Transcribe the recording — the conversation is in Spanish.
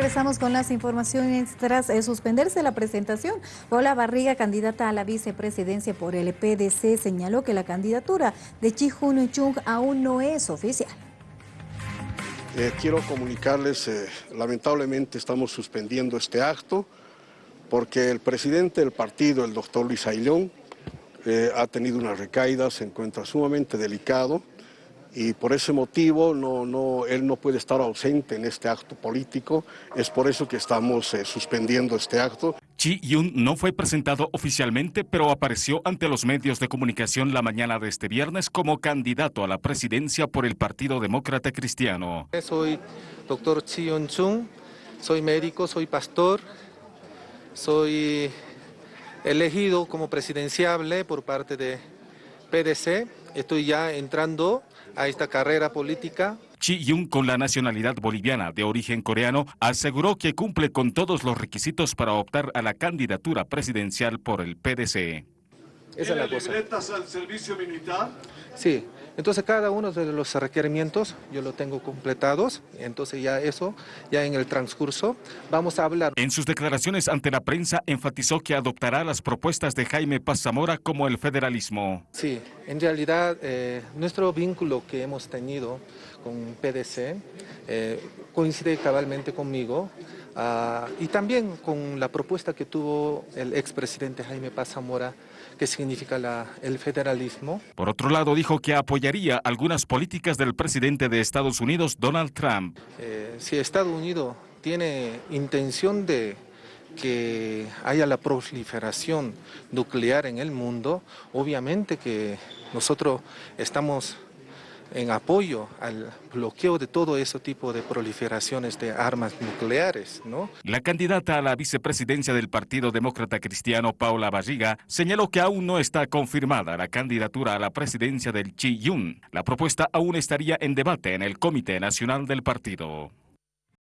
regresamos con las informaciones tras eh, suspenderse la presentación. Paula Barriga, candidata a la vicepresidencia por el PDC, señaló que la candidatura de Chi Hun Chung aún no es oficial. Eh, quiero comunicarles, eh, lamentablemente estamos suspendiendo este acto porque el presidente del partido, el doctor Luis Ailón, ha tenido una recaída, se encuentra sumamente delicado y por ese motivo no, no, él no puede estar ausente en este acto político. Es por eso que estamos eh, suspendiendo este acto. Chi Yun no fue presentado oficialmente, pero apareció ante los medios de comunicación la mañana de este viernes como candidato a la presidencia por el Partido Demócrata Cristiano. Soy doctor Chi Yun Chung, soy médico, soy pastor, soy elegido como presidenciable por parte de PDC. Estoy ya entrando a esta carrera política. Chi Yun, con la nacionalidad boliviana de origen coreano, aseguró que cumple con todos los requisitos para optar a la candidatura presidencial por el PDC. Esa es la cosa. al servicio militar? Sí, entonces cada uno de los requerimientos yo lo tengo completados, entonces ya eso, ya en el transcurso vamos a hablar. En sus declaraciones ante la prensa enfatizó que adoptará las propuestas de Jaime Paz Zamora como el federalismo. Sí, en realidad eh, nuestro vínculo que hemos tenido con PDC eh, coincide cabalmente conmigo. Ah, y también con la propuesta que tuvo el expresidente Jaime Paz Zamora que significa el federalismo. Por otro lado, dijo que apoyaría algunas políticas del presidente de Estados Unidos, Donald Trump. Eh, si Estados Unidos tiene intención de que haya la proliferación nuclear en el mundo, obviamente que nosotros estamos en apoyo al bloqueo de todo ese tipo de proliferaciones de armas nucleares. ¿no? La candidata a la vicepresidencia del Partido Demócrata Cristiano, Paula Barriga, señaló que aún no está confirmada la candidatura a la presidencia del Chi Yun. La propuesta aún estaría en debate en el Comité Nacional del Partido.